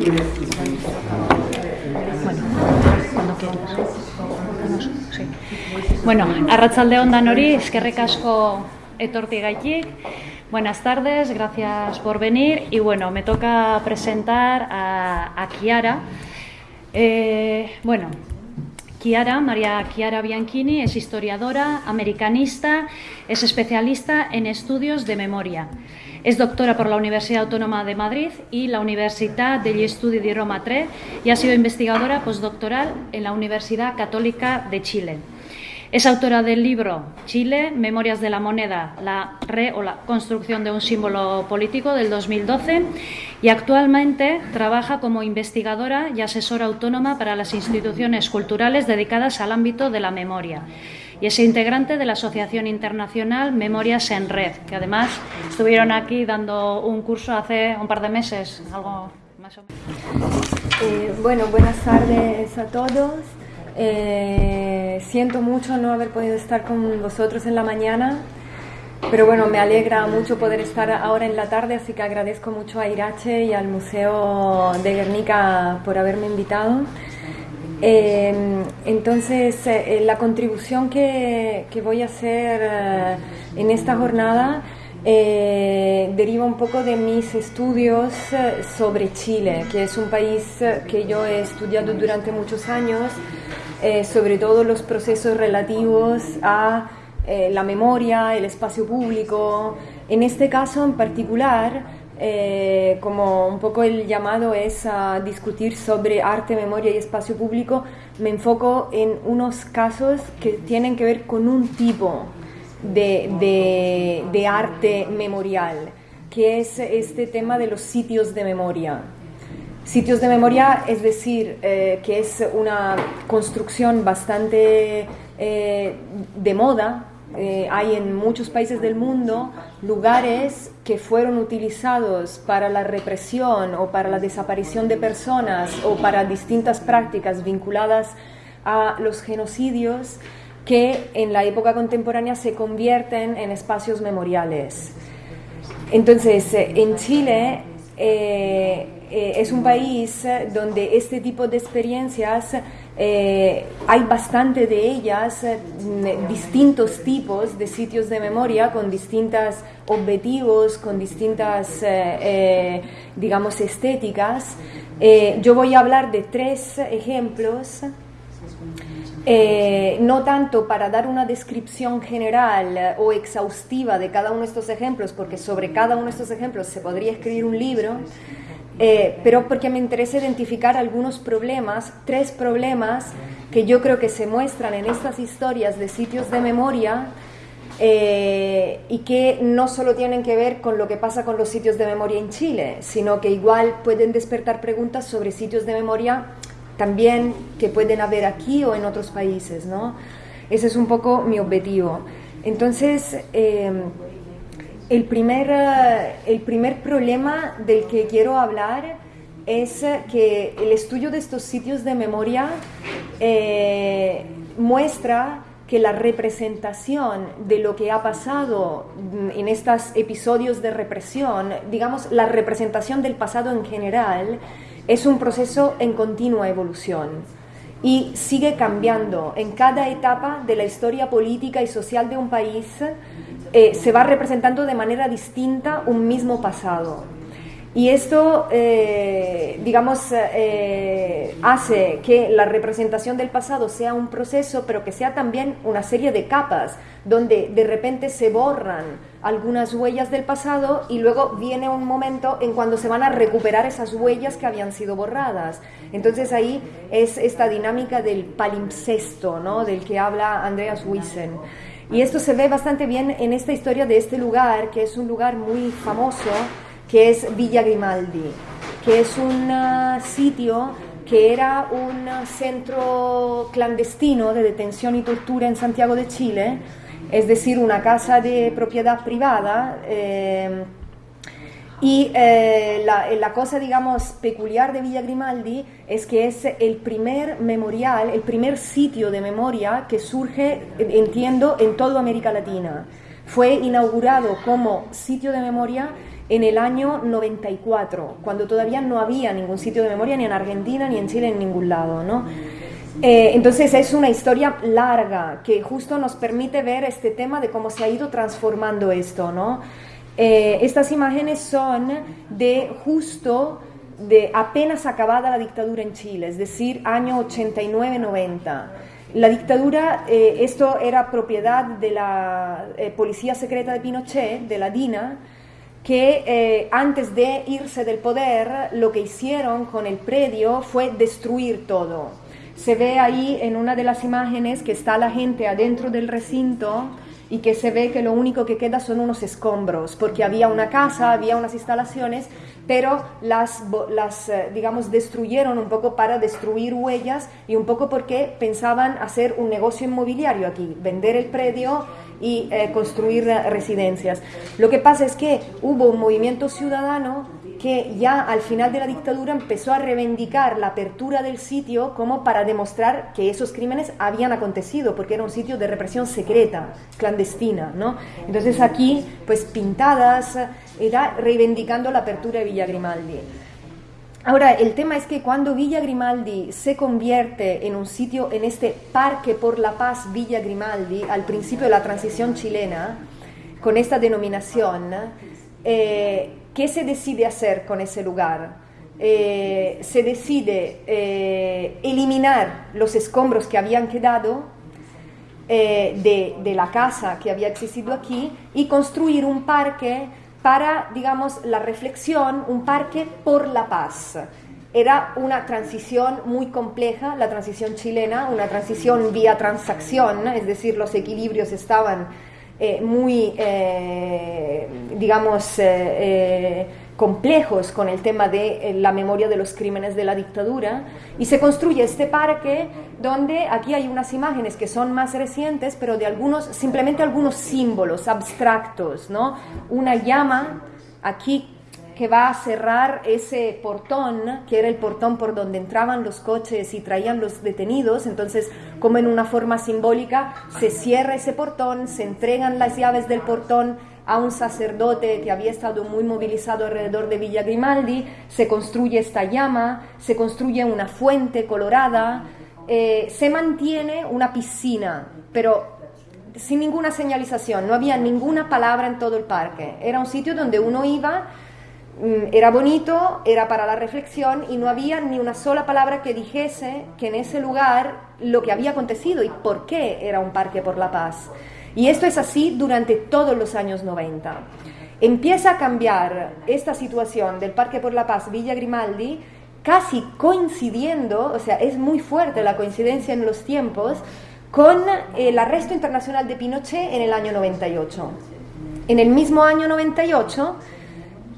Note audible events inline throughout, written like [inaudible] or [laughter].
Bueno, cuando quieras. Sí. Bueno, arratzalde ondan hori, eskerrik asko etortigaitik. Buenas tardes, gracias por venir. Y bueno, me toca presentar a, a Chiara. Eh, bueno, Chiara, María Chiara Bianchini, es historiadora, americanista, es especialista en estudios de memoria. Es doctora por la Universidad Autónoma de Madrid y la Universitat degli Studi di Roma III y ha sido investigadora postdoctoral en la Universidad Católica de Chile. Es autora del libro Chile, Memorias de la Moneda, la re o la construcción de un símbolo político del 2012 y actualmente trabaja como investigadora y asesora autónoma para las instituciones culturales dedicadas al ámbito de la memoria. Y es integrante de la Asociación Internacional Memorias en Red, que además estuvieron aquí dando un curso hace un par de meses, algo más o menos. Eh, bueno, buenas tardes a todos. Eh, siento mucho no haber podido estar con vosotros en la mañana, pero bueno, me alegra mucho poder estar ahora en la tarde, así que agradezco mucho a Irache y al Museo de Guernica por haberme invitado. Eh, entonces, eh, la contribución que, que, voy a hacer eh, en esta jornada eh, deriva un poco de mis estudios eh, sobre Chile, que es un país que yo he estudiado durante muchos años, eh, sobre todo los procesos relativos a eh, la memoria, el espacio público. En este caso en particular, eh, como un poco el llamado es a discutir sobre arte, memoria y espacio público, me enfoco en unos casos que tienen que ver con un tipo de, de, de arte memorial, que es este tema de los sitios de memoria. Sitios de memoria, es decir, eh, que es una construcción bastante eh, de moda. Eh, hay en muchos países del mundo lugares que fueron utilizados para la represión o para la desaparición de personas o para distintas prácticas vinculadas a los genocidios que en la época contemporánea se convierten en espacios memoriales. Entonces, en Chile eh, eh, es un país donde este tipo de experiencias eh, hay bastante de ellas, distintos tipos de sitios de memoria con distintos objetivos, con distintas, digamos, estéticas. yo voy a hablar de tres ejemplos. Eh, no tanto para dar una descripción general eh, o exhaustiva de cada uno de estos ejemplos, porque sobre cada uno de estos ejemplos se podría escribir un libro, eh, pero porque me interesa identificar algunos problemas, tres problemas que yo creo que se muestran en estas historias de sitios de memoria eh, y que no solo tienen que ver con lo que pasa con los sitios de memoria en Chile, sino que igual pueden despertar preguntas sobre sitios de memoria también que pueden haber aquí o en otros países, ¿no? Ese es un poco mi objetivo. Entonces, eh, el, primer, uh, el primer problema del que quiero hablar es que el estudio de estos sitios de memoria eh, muestra que la representación de lo que ha pasado en estos episodios de represión, digamos, la representación del pasado en general, es un proceso en continua evolución y sigue cambiando. En cada etapa de la historia política y social de un país eh, se va representando de manera distinta un mismo pasado. Y esto, eh, digamos, eh, hace que la representación del pasado sea un proceso, pero que sea también una serie de capas, donde de repente se borran algunas huellas del pasado y luego viene un momento en cuando se van a recuperar esas huellas que habían sido borradas. Entonces ahí es esta dinámica del palimpsesto, ¿no? del que habla Andreas Wiesen. Y esto se ve bastante bien en esta historia de este lugar, que es un lugar muy famoso, que es Villa Grimaldi, que es un uh, sitio que era un centro clandestino de detención y tortura en Santiago de Chile, es decir, una casa de propiedad privada. Eh, y eh, la, la, cosa, digamos, peculiar de Villa Grimaldi es que es el primer memorial, el primer sitio de memoria que surge, entiendo, en toda América Latina. Fue inaugurado como sitio de memoria en el año 94, cuando todavía no había ningún sitio de memoria ni en Argentina, ni en Chile, en ningún lado, ¿no? Eh, entonces es una historia larga que justo nos permite ver este tema de cómo se ha ido transformando esto, ¿no? Eh, estas imágenes son de justo de apenas acabada la dictadura en Chile, es decir, año 89-90. La dictadura, eh, esto era propiedad de la Policía Secreta de Pinochet, de la DINA, que antes de irse del poder lo que hicieron con el predio fue destruir todo se ve ahí en una de las imágenes que está la gente adentro del recinto y que se ve que lo único que queda son unos escombros, porque había una casa, había unas instalaciones, pero las, las eh, digamos, destruyeron un poco para destruir huellas y un poco porque pensaban hacer un negocio inmobiliario aquí, vender el predio y eh, construir residencias. Lo que pasa es que hubo un movimiento ciudadano que ya al final de la dictadura empezó a reivindicar la apertura del sitio como para demostrar que esos crímenes habían acontecido, porque era un sitio de represión secreta, clandestina, ¿no? Entonces aquí, pues pintadas, era reivindicando la apertura de Villa Grimaldi. Ahora, el tema es que cuando Villa Grimaldi se convierte en un sitio, en este Parque por la Paz Villa Grimaldi, al principio de la transición chilena, con esta denominación, eh, ¿Qué se decide hacer con ese lugar? Eh, se decide eh, eliminar los escombros que habían quedado eh, de, de, la casa que había existido aquí y construir un parque para, digamos, la reflexión, un parque por la paz. Era una transición muy compleja, la transición chilena, una transición vía transacción, es decir, los equilibrios estaban eh, muy, eh, digamos, eh, complejos con el tema de la memoria de los crímenes de la dictadura. Y se construye este parque donde aquí hay unas imágenes que son más recientes pero de algunos simplemente algunos símbolos abstractos no una llama aquí que va a cerrar ese portón, que era el portón por donde entraban los coches y traían los detenidos. Entonces, como en una forma simbólica, se cierra ese portón, se entregan las llaves del portón a un sacerdote que había estado muy movilizado alrededor de Villa Grimaldi, se construye esta llama, se construye una fuente colorada, eh, se mantiene una piscina, pero sin ninguna señalización, no había ninguna palabra en todo el parque. Era un sitio donde uno iba era bonito, era para la reflexión y no había ni una sola palabra que dijese que en ese lugar lo que había acontecido y por qué era un parque por la paz. Y esto es así durante todos los años 90. Empieza a cambiar esta situación del Parque por la Paz Villa Grimaldi casi coincidiendo, o sea, es muy fuerte la coincidencia en los tiempos, con el arresto internacional de Pinochet en el año 98. En el mismo año 98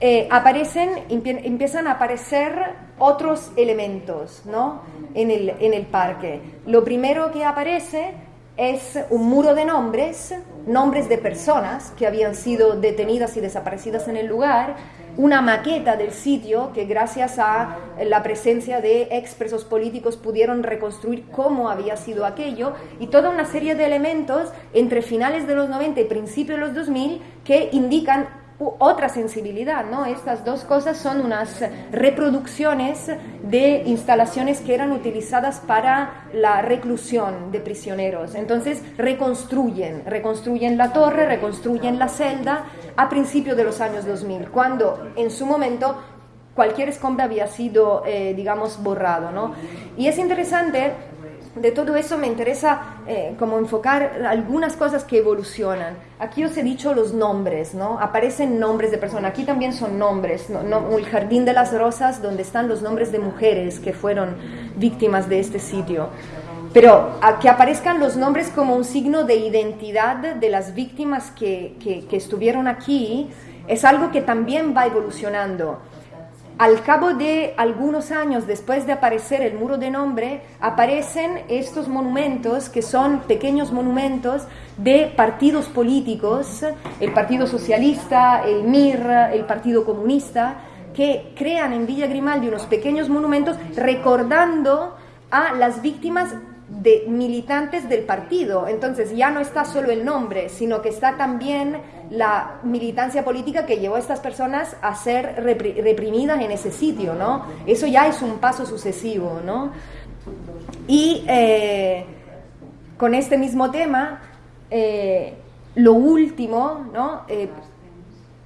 eh, aparecen, empiezan a aparecer otros elementos ¿no? en, el, en el parque. Lo primero que aparece es un muro de nombres, nombres de personas que habían sido detenidas y desaparecidas en el lugar, una maqueta del sitio que gracias a la presencia de expresos políticos pudieron reconstruir cómo había sido aquello y toda una serie de elementos entre finales de los 90 y principios de los 2000 que indican otra sensibilidad, ¿no? Estas dos cosas son unas reproducciones de instalaciones que eran utilizadas para la reclusión de prisioneros. Entonces reconstruyen, reconstruyen la torre, reconstruyen la celda a principios de los años 2000, cuando en su momento cualquier escombro había sido, eh, digamos, borrado, ¿no? Y es interesante de todo eso me interesa eh, como enfocar algunas cosas que evolucionan. Aquí os he dicho los nombres, ¿no? Aparecen nombres de personas. Aquí también son nombres. ¿no? el Jardín de las Rosas, donde están los nombres de mujeres que fueron víctimas de este sitio. Pero que aparezcan los nombres como un signo de identidad de las víctimas que, que estuvieron aquí es algo que también va evolucionando. Al cabo de algunos años después de aparecer el muro de nombre, aparecen estos monumentos que son pequeños monumentos de partidos políticos, el Partido Socialista, el MIR, el Partido Comunista, que crean en Villa Grimaldi unos pequeños monumentos recordando a las víctimas de militantes del partido. Entonces ya no está solo el nombre, sino que está también la militancia política que llevó a estas personas a ser reprimidas en ese sitio, ¿no? Eso ya es un paso sucesivo, ¿no? Y eh, con este mismo tema, eh, lo último, ¿no? Eh,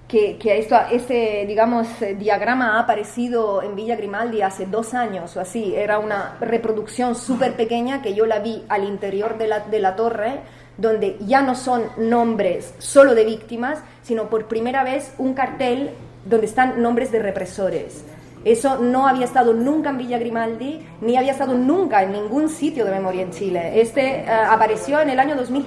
que, esto, este, digamos, diagrama ha aparecido en Villa Grimaldi hace dos años o así. Era una reproducción súper pequeña que yo la vi al interior de la, de la torre, donde ya no son nombres solo de víctimas, sino por primera vez un cartel donde están nombres de represores. Eso no había estado nunca en Villa Grimaldi, ni había estado nunca en ningún sitio de memoria en Chile. Este eh, apareció en el año 2000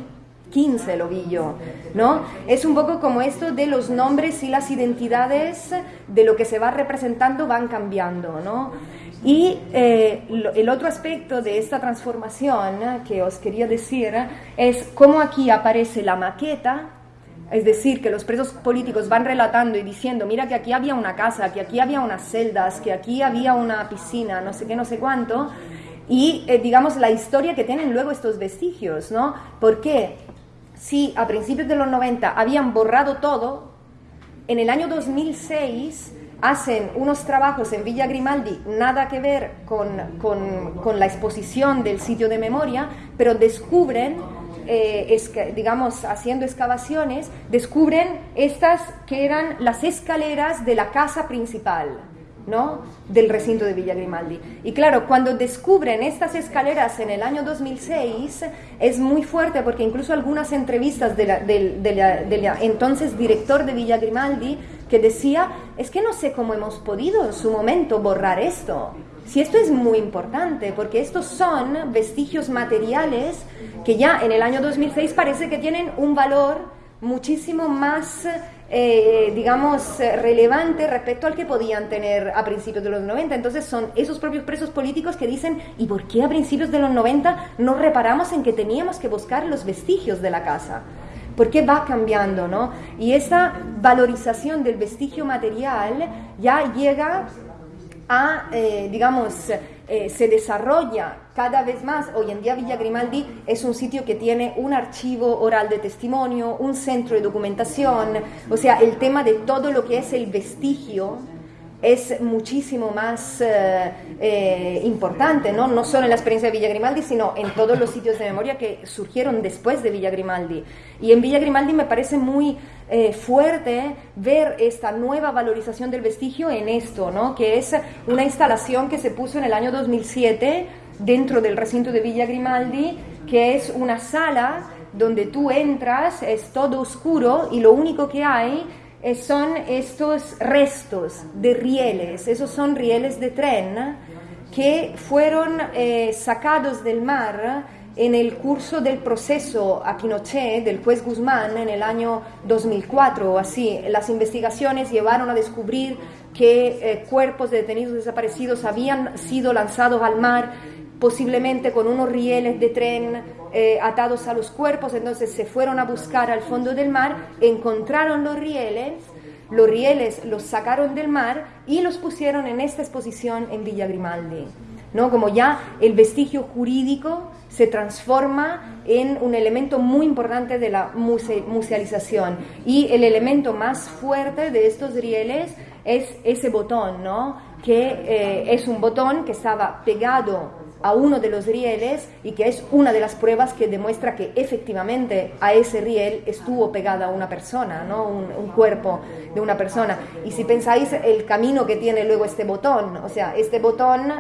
15 lo vi yo, ¿no? Es un poco como esto de los nombres y las identidades de lo que se va representando van cambiando, ¿no? Y eh, el otro aspecto de esta transformación que os quería decir es cómo aquí aparece la maqueta, es decir, que los presos políticos van relatando y diciendo, mira que aquí había una casa, que aquí había unas celdas, que aquí había una piscina, no sé qué, no sé cuánto, y eh, digamos la historia que tienen luego estos vestigios, ¿no? ¿Por qué? si a principios de los 90 habían borrado todo, en el año 2006 hacen unos trabajos en Villa Grimaldi, nada que ver con, la exposición del sitio de memoria, pero descubren, eh, digamos, haciendo excavaciones, descubren estas que eran las escaleras de la casa principal. ¿no? del recinto de Villa Grimaldi. Y claro, cuando descubren estas escaleras en el año 2006, es muy fuerte porque incluso algunas entrevistas del de entonces director de Villa Grimaldi que decía, es que no sé cómo hemos podido en su momento borrar esto. Si esto es muy importante, porque estos son vestigios materiales que ya en el año 2006 parece que tienen un valor muchísimo más eh, digamos, relevante respecto al que podían tener a principios de los 90. Entonces son esos propios presos políticos que dicen, ¿y por qué a principios de los 90 no reparamos en que teníamos que buscar los vestigios de la casa? ¿Por qué va cambiando, no? Y esa valorización del vestigio material ya llega a, eh, digamos, eh, se desarrolla cada vez más. Hoy en día Villa Grimaldi es un sitio que tiene un archivo oral de testimonio, un centro de documentación, o sea, el tema de todo lo que es el vestigio es muchísimo más eh, eh, importante, ¿no? no solo en la experiencia de Villa Grimaldi, sino en todos los sitios de memoria que surgieron después de Villa Grimaldi. Y en Villa Grimaldi me parece muy eh, fuerte ver esta nueva valorización del vestigio en esto, ¿no? que es una instalación que se puso en el año 2007 dentro del recinto de Villa Grimaldi, que es una sala donde tú entras, es todo oscuro y lo único que hay eh, son estos restos de rieles, esos son rieles de tren que fueron eh, sacados del mar en el curso del proceso a Pinochet del juez Guzmán en el año 2004 o así. Las investigaciones llevaron a descubrir que eh, cuerpos de detenidos desaparecidos habían sido lanzados al mar posiblemente con unos rieles de tren eh, atados a los cuerpos, entonces se fueron a buscar al fondo del mar, encontraron los rieles, los rieles los sacaron del mar y los pusieron en esta exposición en Villa Grimaldi. ¿no? Como ya el vestigio jurídico se transforma en un elemento muy importante de la musealización. Y el elemento más fuerte de estos rieles es ese botón, ¿no? que eh, es un botón que estaba pegado a uno de los rieles y que es una de las pruebas que demuestra que efectivamente a ese riel estuvo pegada una persona, ¿no? un, cuerpo de una persona. Y si pensáis el camino que tiene luego este botón, o sea, este botón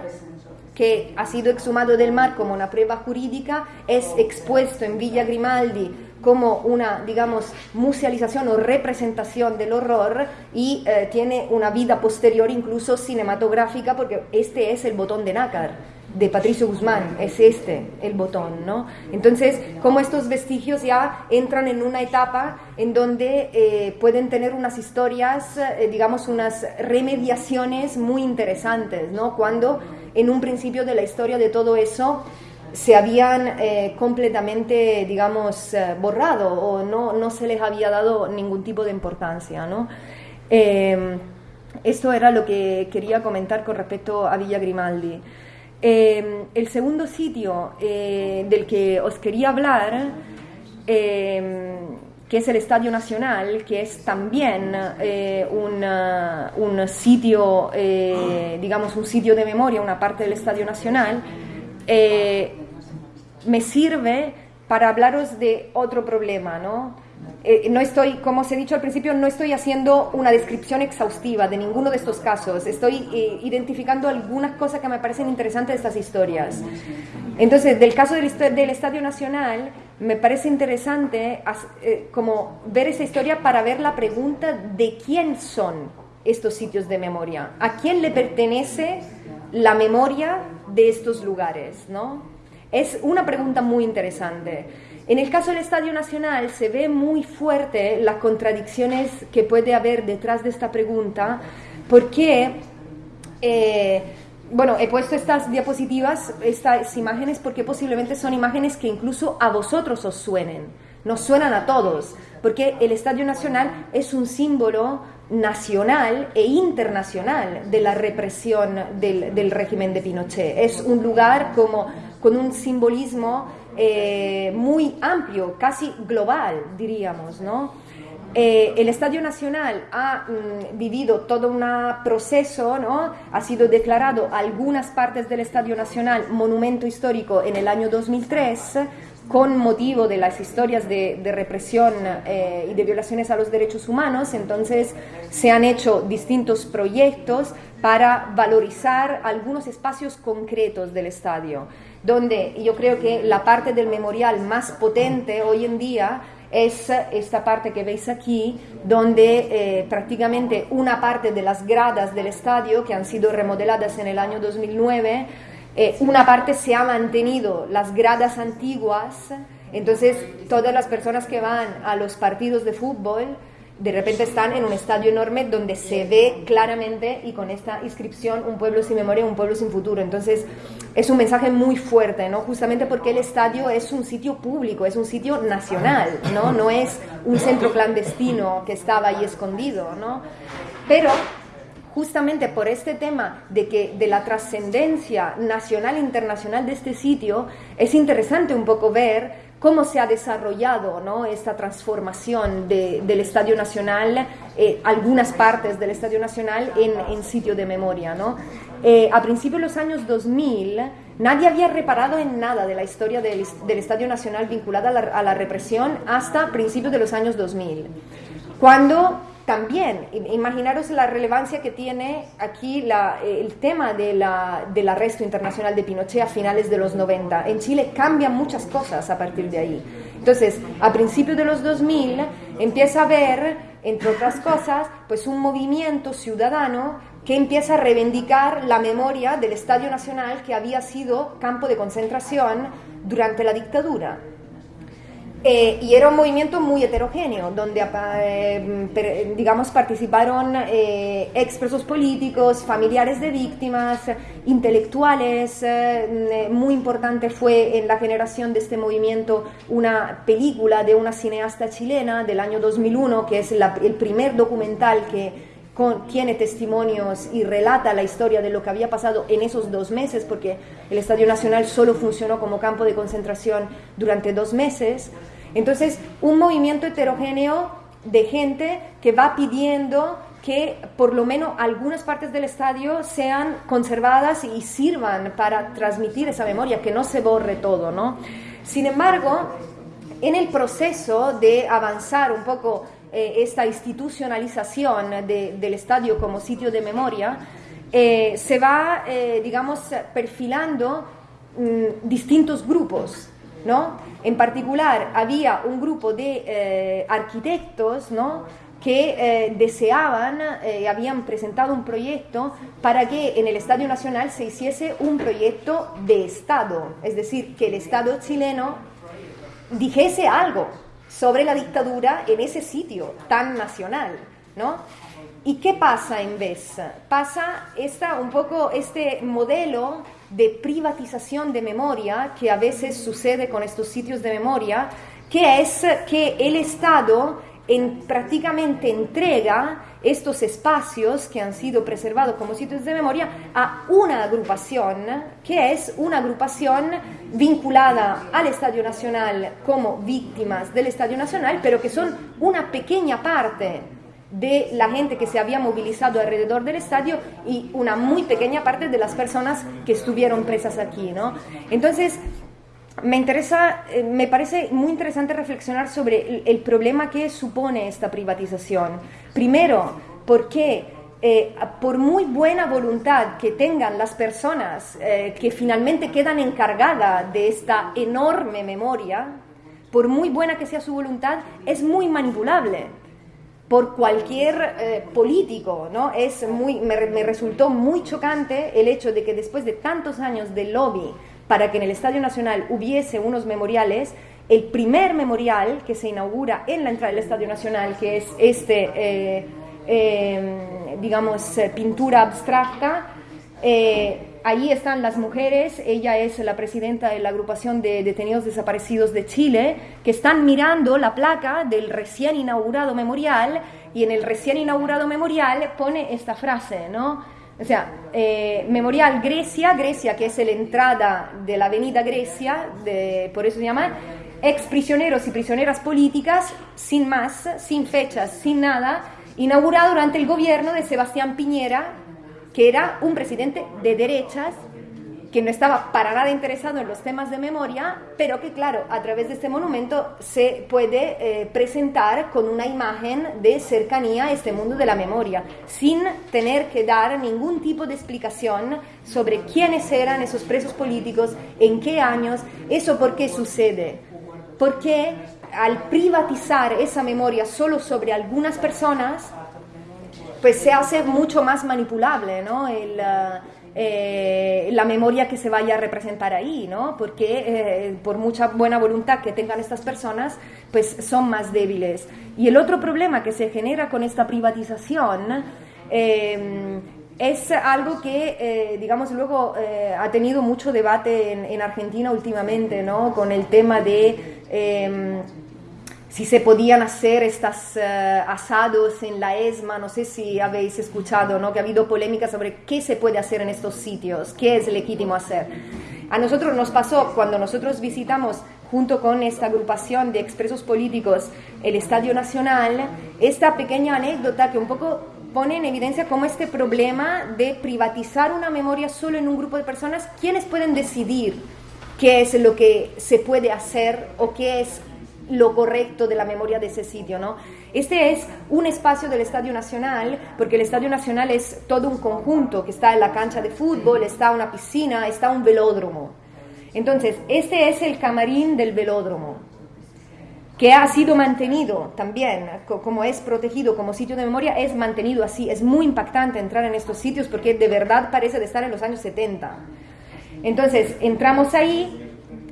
que ha sido exhumado del mar como una prueba jurídica, es expuesto en Villa Grimaldi como una, digamos, musealización o representación del horror y eh, tiene una vida posterior incluso cinematográfica porque este es el botón de nácar de Patricio Guzmán, es este el botón, ¿no? Entonces, como estos vestigios ya entran en una etapa en donde eh, pueden tener unas historias, eh, digamos, unas remediaciones muy interesantes, ¿no? Cuando en un principio de la historia de todo eso se habían eh, completamente, digamos, borrado o no, no se les había dado ningún tipo de importancia, ¿no? esto era lo que quería comentar con respecto a Villa Grimaldi. Em, el segundo sitio eh, del que os quería hablar em, que es el Estadio Nacional, que es también eh, un, un, sitio, digamos, un sitio de memoria, una parte del Estadio Nacional, me sirve para hablaros de otro problema, ¿no? Eh, no estoy, como os he dicho al principio, no estoy haciendo una descripción exhaustiva de ninguno de estos casos. Estoy eh, identificando algunas cosas que me parecen interesantes de estas historias. Entonces, del caso del, Estadio Nacional, me parece interesante eh, como ver esa historia para ver la pregunta de quién son estos sitios de memoria, a quién le pertenece la memoria de estos lugares, ¿no? Es una pregunta muy interesante. En el caso del Estadio Nacional se ve muy fuerte las contradicciones que puede haber detrás de esta pregunta, porque, eh, bueno, he puesto estas diapositivas, estas imágenes, porque posiblemente son imágenes que incluso a vosotros os suenen, nos suenan a todos, porque el Estadio Nacional es un símbolo nacional e internacional de la represión del, del régimen de Pinochet. Es un lugar como con un simbolismo eh, muy amplio, casi global, diríamos, ¿no? Eh, el Estadio Nacional ha mm, vivido todo un proceso, ¿no? ha sido declarado algunas partes del Estadio Nacional monumento histórico en el año 2003 con motivo de las historias de, represión eh, y de violaciones a los derechos humanos. Entonces se han hecho distintos proyectos para valorizar algunos espacios concretos del estadio donde yo creo que la parte del memorial más potente hoy en día es esta parte que veis aquí, donde eh, prácticamente una parte de las gradas del estadio, que han sido remodeladas en el año 2009, eh, una parte se ha mantenido, las gradas antiguas, entonces todas las personas que van a los partidos de fútbol, de repente están en un estadio enorme donde se ve claramente y con esta inscripción un pueblo sin memoria, un pueblo sin futuro. Entonces es un mensaje muy fuerte, ¿no? Justamente porque el estadio es un sitio público, es un sitio nacional, ¿no? No es un centro clandestino que estaba ahí escondido, ¿no? Pero justamente por este tema de que de la trascendencia nacional e internacional de este sitio es interesante un poco ver cómo se ha desarrollado ¿no? esta transformación del Estadio Nacional, eh, algunas partes del Estadio Nacional en, sitio de memoria. ¿no? Eh, a principios de los años 2000, nadie había reparado en nada de la historia del, Estadio Nacional vinculada a la, a la, represión hasta principios de los años 2000, cuando también, imaginaros la relevancia que tiene aquí el tema del arresto internacional de Pinochet a finales de los 90. En Chile cambian muchas cosas a partir de ahí. Entonces, a principios de los 2000 empieza a haber, entre otras cosas, pues un movimiento ciudadano que empieza a reivindicar la memoria del Estadio Nacional que había sido campo de concentración durante la dictadura. Eh, y era un movimiento muy heterogéneo, donde, eh, digamos, participaron eh, expresos políticos, familiares de víctimas, intelectuales. muy importante fue en la generación de este movimiento una película de una cineasta chilena del año 2001, que es el primer documental que tiene testimonios y relata la historia de lo que había pasado en esos dos meses, porque el Estadio Nacional solo funcionó como campo de concentración durante dos meses. Entonces, un movimiento heterogéneo de gente que va pidiendo que por lo menos algunas partes del estadio sean conservadas y sirvan para transmitir esa memoria, que no se borre todo, ¿no? Sin embargo, en el proceso de avanzar un poco eh, esta institucionalización del estadio como sitio de memoria, eh, se va, eh, digamos, perfilando mm, distintos grupos, ¿no? En particular, había un grupo de arquitectos, ¿no? que deseaban, habían presentado un proyecto para que en el Estadio Nacional se hiciese un proyecto de Estado, es decir, que el Estado chileno dijese algo sobre la dictadura en ese sitio tan nacional, ¿no? ¿Y qué pasa en vez? Pasa esta, un poco este modelo de privatización de memoria que a veces sucede con estos sitios de memoria, que es que el Estado en, prácticamente entrega estos espacios que han sido preservados como sitios de memoria a una agrupación, que es una agrupación vinculada al Estadio Nacional como víctimas del Estadio Nacional, pero que son una pequeña parte de la gente que se había movilizado alrededor del estadio y una muy pequeña parte de las personas que estuvieron presas aquí, ¿no? Entonces, me interesa, eh, me parece muy interesante reflexionar sobre el, problema que supone esta privatización. Primero, porque eh, por muy buena voluntad que tengan las personas eh, que finalmente quedan encargadas de esta enorme memoria, por muy buena que sea su voluntad, es muy manipulable por cualquier político, ¿no? Es muy, me resultó muy chocante el hecho de que después de tantos años de lobby para que en el Estadio Nacional hubiese unos memoriales. El primer memorial que se inaugura en la entrada del Estadio Nacional, que es este, eh, eh, digamos, eh, pintura abstracta, Ahí están las mujeres, ella es la presidenta de la agrupación de detenidos desaparecidos de Chile, que están mirando la placa del recién inaugurado memorial y en el recién inaugurado memorial pone esta frase, ¿no? O sea, eh, Memorial Grecia, Grecia que es la entrada de la avenida Grecia, de, por eso se llama, ex prisioneros y prisioneras políticas, sin más, sin fechas, sin nada, inaugurado durante el gobierno de Sebastián Piñera, que era un presidente de derechas que no estaba para nada interesado en los temas de memoria, pero que claro, a través de este monumento se puede eh, presentar con una imagen de cercanía a este mundo de la memoria, sin tener que dar ningún tipo de explicación sobre quiénes eran esos presos políticos, en qué años, eso por qué sucede. Porque al privatizar esa memoria solo sobre algunas personas, pues se hace mucho más manipulable, ¿no? El, uh, eh, la memoria que se vaya a representar ahí, ¿no? Porque eh, por mucha buena voluntad que tengan estas personas, pues son más débiles. Y el otro problema que se genera con esta privatización eh, es algo que, digamos, luego ha tenido mucho debate en, en, Argentina últimamente, ¿no? Con el tema de si se podían hacer estos eh, asados en la ESMA, no sé si habéis escuchado, ¿no? que ha habido polémica sobre qué se puede hacer en estos sitios, qué es legítimo hacer. A nosotros nos pasó cuando nosotros visitamos junto con esta agrupación de expresos políticos el Estadio Nacional, esta pequeña anécdota que un poco pone en evidencia cómo este problema de privatizar una memoria solo en un grupo de personas, ¿quiénes pueden decidir qué es lo que se puede hacer o qué es lo correcto de la memoria de ese sitio, ¿no? Este es un espacio del Estadio Nacional, porque el Estadio Nacional es todo un conjunto, que está en la cancha de fútbol, está una piscina, está un velódromo. Entonces, este es el camarín del velódromo, que ha sido mantenido también, como es protegido como sitio de memoria, es mantenido así. Es muy impactante entrar en estos sitios porque de verdad parece de estar en los años 70. Entonces, entramos ahí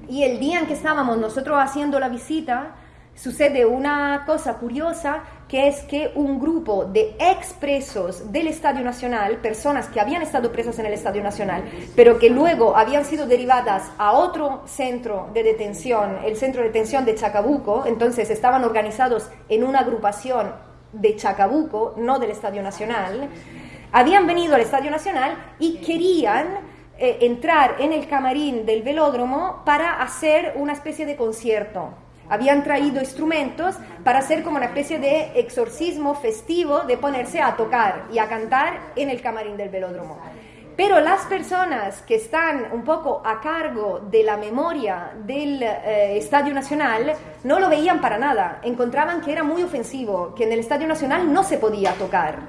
y el día en que estábamos nosotros haciendo la visita, sucede una cosa curiosa, que es que un grupo de expresos del Estadio Nacional, personas que habían estado presas en el Estadio Nacional, pero que luego habían sido derivadas a otro centro de detención, el centro de detención de Chacabuco, entonces estaban organizados en una agrupación de Chacabuco, no del Estadio Nacional, habían venido al Estadio Nacional y querían eh, entrar en el camarín del velódromo para hacer una especie de concierto. Habían traído instrumentos para hacer como una especie de exorcismo festivo de ponerse a tocar y a cantar en el camarín del velódromo. Pero las personas que están un poco a cargo de la memoria del eh, Estadio Nacional no lo veían para nada. Encontraban que era muy ofensivo, que en el Estadio Nacional no se podía tocar.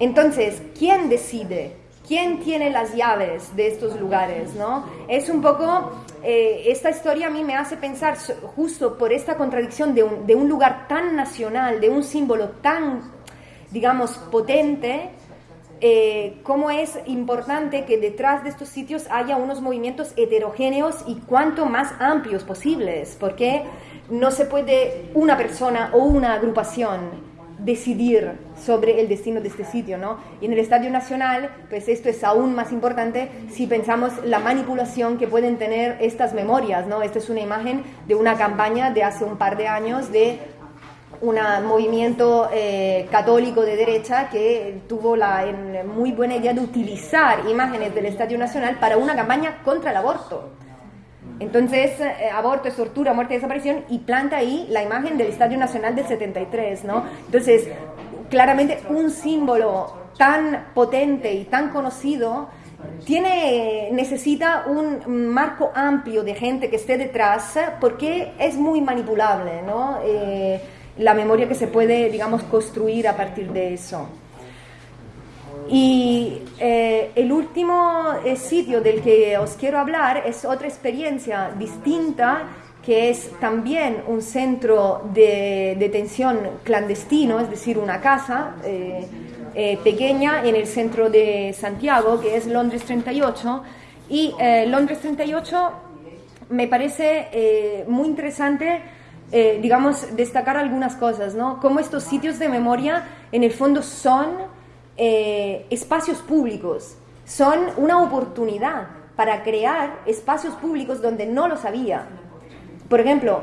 Entonces, ¿quién decide? ¿Quién tiene las llaves de estos lugares? ¿no? Es un poco, eh, esta historia a mí me hace pensar justo por esta contradicción de un, de un lugar tan nacional, de un símbolo tan, digamos, potente, eh, cómo es importante que detrás de estos sitios haya unos movimientos heterogéneos y cuanto más amplios posibles, porque no se puede una persona o una agrupación decidir sobre el destino de este sitio, ¿no? Y en el Estadio Nacional, pues esto es aún más importante si pensamos la manipulación que pueden tener estas memorias, ¿no? Esta es una imagen de una campaña de hace un par de años de un movimiento eh, católico de derecha que tuvo la muy buena idea de utilizar imágenes del Estadio Nacional para una campaña contra el aborto. Entonces, eh, aborto tortura, muerte y desaparición, y planta ahí la imagen del Estadio Nacional del 73, ¿no? Entonces, claramente un símbolo tan potente y tan conocido tiene, necesita un marco amplio de gente que esté detrás porque es muy manipulable, ¿no? Eh, la memoria que se puede, digamos, construir a partir de eso. Y eh, el último eh, sitio del que os quiero hablar es otra experiencia distinta que es también un centro de detención clandestino, es decir, una casa eh, pequeña en el centro de Santiago, que es Londres 38. Y Londres 38 me parece muy interesante eh, digamos, destacar algunas cosas, ¿no? Cómo estos sitios de memoria, en el fondo, son eh, espacios públicos, son una oportunidad para crear espacios públicos donde no los había. Por ejemplo,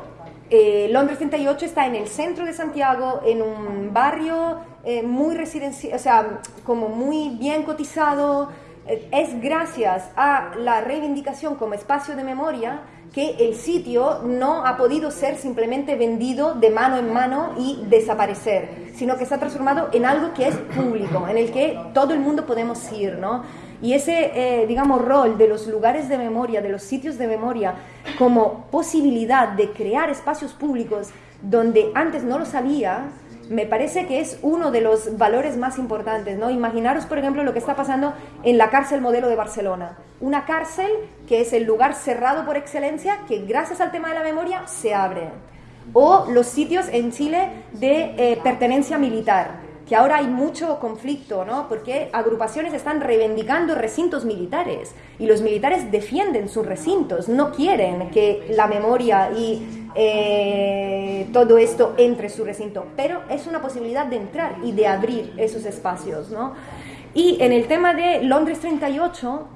eh, Londres 38 está en el centro de Santiago, en un barrio muy residencial, o sea, como muy bien cotizado. es gracias a la reivindicación como espacio de memoria que el sitio no ha podido ser simplemente vendido de mano en mano y desaparecer, sino que se ha transformado en algo que es público, en el que todo el mundo podemos ir, ¿no? Y ese, eh, digamos, rol de los lugares de memoria, de los sitios de memoria, como posibilidad de crear espacios públicos donde antes no los había, me parece que es uno de los valores más importantes, ¿no? Imaginaros, por ejemplo, lo que está pasando en la cárcel modelo de Barcelona. Una cárcel que es el lugar cerrado por excelencia, que gracias al tema de la memoria se abre. O los sitios en Chile de eh, pertenencia militar, que ahora hay mucho conflicto, ¿no? Porque agrupaciones están reivindicando recintos militares y los militares defienden sus recintos, no quieren que la memoria y eh, todo esto entre su recinto, pero es una posibilidad de entrar y de abrir esos espacios, ¿no? Y en el tema de Londres 38,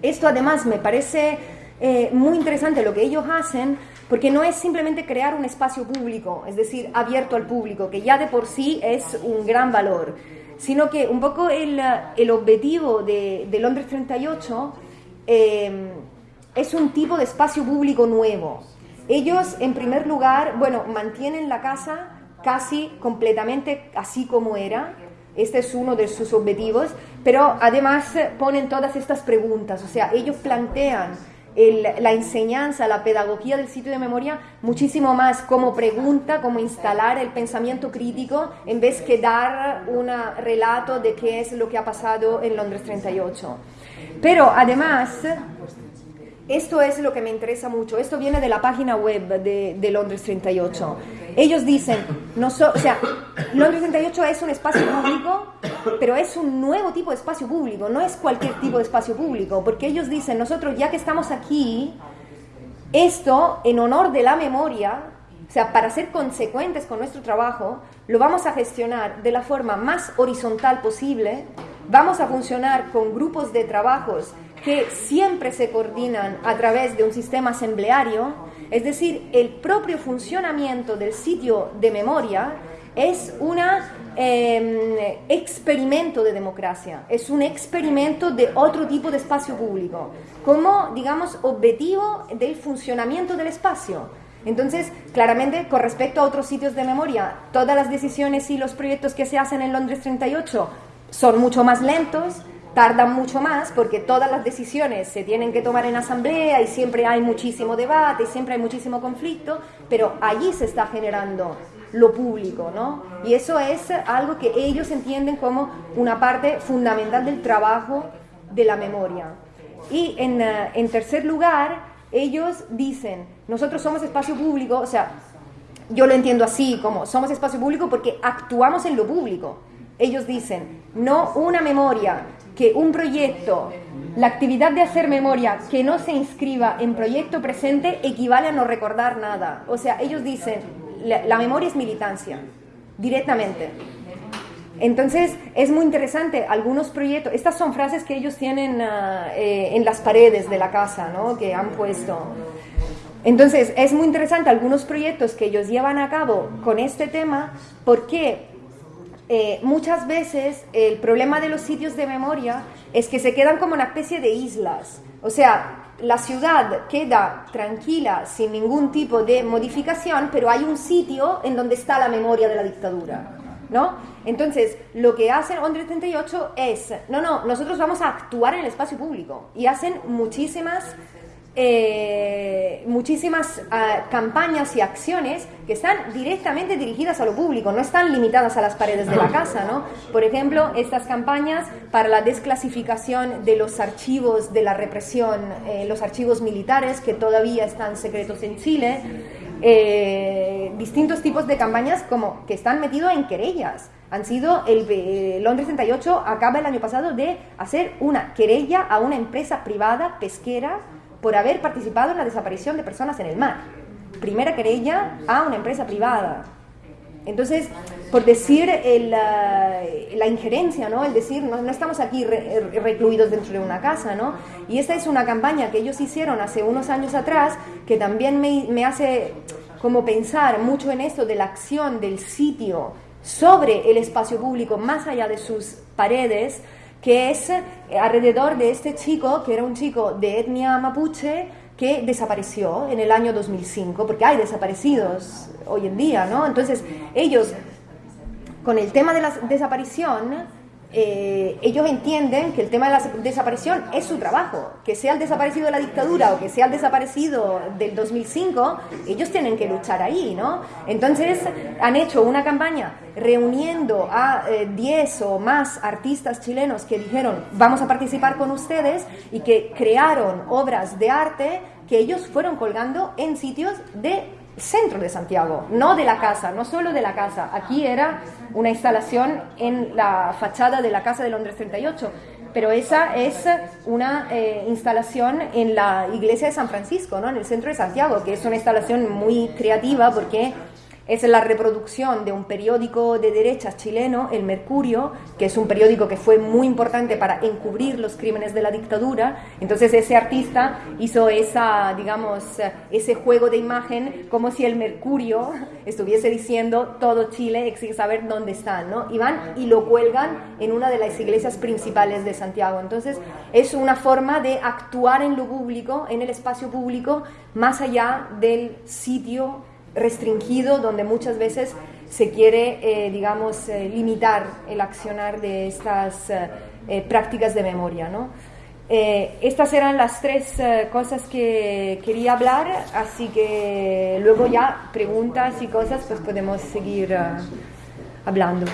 esto además me parece eh, muy interesante lo que ellos hacen, porque no es simplemente crear un espacio público, es decir, abierto al público, que ya de por sí es un gran valor, sino que un poco el, el objetivo de, de, Londres 38 eh, es un tipo de espacio público nuevo, ellos, en primer lugar, bueno, mantienen la casa casi completamente así como era. Este es uno de sus objetivos, pero además ponen todas estas preguntas, o sea, ellos plantean la enseñanza, la pedagogía del sitio de memoria muchísimo más como pregunta, como instalar el pensamiento crítico, en vez que dar un relato de qué es lo que ha pasado en Londres 38. Pero además esto es lo que me interesa mucho. Esto viene de la página web de, Londres 38. Ellos dicen, no o sea, Londres 38 es un espacio público, pero es un nuevo tipo de espacio público, no es cualquier tipo de espacio público, porque ellos dicen, nosotros ya que estamos aquí, esto en honor de la memoria, o sea, para ser consecuentes con nuestro trabajo, lo vamos a gestionar de la forma más horizontal posible, vamos a funcionar con grupos de trabajos que siempre se coordinan a través de un sistema asambleario, es decir, el propio funcionamiento del sitio de memoria es un em, experimento de democracia, es un experimento de otro tipo de espacio público, como, digamos, objetivo del funcionamiento del espacio. Entonces, claramente, con respecto a otros sitios de memoria, todas las decisiones y los proyectos que se hacen en Londres 38 son mucho más lentos, tardan mucho más porque todas las decisiones se tienen que tomar en asamblea y siempre hay muchísimo debate y siempre hay muchísimo conflicto, pero allí se está generando lo público, ¿no? Y eso es algo que ellos entienden como una parte fundamental del trabajo de la memoria. Y en, eh, en tercer lugar, ellos dicen, nosotros somos espacio público, o sea, yo lo entiendo así, como somos espacio público porque actuamos en lo público. Ellos dicen, no una memoria que un proyecto, la actividad de hacer memoria que no se inscriba en proyecto presente equivale a no recordar nada. O sea, ellos dicen, la, memoria es militancia, directamente. Entonces, es muy interesante, algunos proyectos, estas son frases que ellos tienen ah, eh, en las paredes de la casa, ¿no? que han puesto. Entonces, es muy interesante algunos proyectos que ellos llevan a cabo con este tema porque eh, muchas veces el problema de los sitios de memoria es que se quedan como una especie de islas. O sea, la ciudad queda tranquila sin ningún tipo de modificación, pero hay un sitio en donde está la memoria de la dictadura. ¿No? Entonces, lo que hacen Ondre 38 es, no, no, nosotros vamos a actuar en el espacio público y hacen muchísimas eh, muchísimas ah, campañas y acciones que están directamente dirigidas a lo público, no están limitadas a las paredes de la casa, ¿no? Por ejemplo, estas campañas para la desclasificación de los archivos de la represión, eh, los archivos militares que todavía están secretos en Chile, eh, distintos tipos de campañas como que están metidos en querellas. Han sido, el Londres 38 acaba el año pasado de hacer una querella a una empresa privada pesquera por haber participado en la desaparición de personas en el mar. Primera querella a una empresa privada. Entonces, por decir la injerencia, ¿no? El decir, no, estamos aquí recluidos dentro de una casa, ¿no? Y esta es una campaña que ellos hicieron hace unos años atrás que también me, me hace como pensar mucho en esto de la acción del sitio sobre el espacio público, más allá de sus paredes, que es eh, alrededor de este chico, que era un chico de etnia mapuche, que desapareció en el año 2005, porque hay desaparecidos hoy en día, ¿no? Entonces, ellos, con el tema de la desaparición, eh, ellos entienden que el tema de la desaparición es su trabajo, que sea el desaparecido de la dictadura o que sea el desaparecido del 2005, ellos tienen que luchar ahí, ¿no? Entonces han hecho una campaña reuniendo a 10 eh, o más artistas chilenos que dijeron vamos a participar con ustedes y que crearon obras de arte que ellos fueron colgando en sitios de centro de Santiago, no de la casa, no solo de la casa. Aquí era una instalación en la fachada de la Casa de Londres 38, pero esa es una eh, instalación en la iglesia de San Francisco, ¿no? en el centro de Santiago, que es una instalación muy creativa porque es la reproducción de un periódico de derechas chileno, El Mercurio, que es un periódico que fue muy importante para encubrir los crímenes de la dictadura. Entonces ese artista hizo esa, digamos, ese juego de imagen como si el Mercurio [laughs] estuviese diciendo todo Chile exige saber dónde están, ¿no? Y van y lo cuelgan en una de las iglesias principales de Santiago. Entonces es una forma de actuar en lo público, en el espacio público, más allá del sitio restringido donde muchas veces se quiere, eh, digamos, eh, limitar el accionar de estas eh, prácticas de memoria. ¿no? estas eran las tres cosas que quería hablar, así que luego ya preguntas y cosas, pues podemos seguir hablando.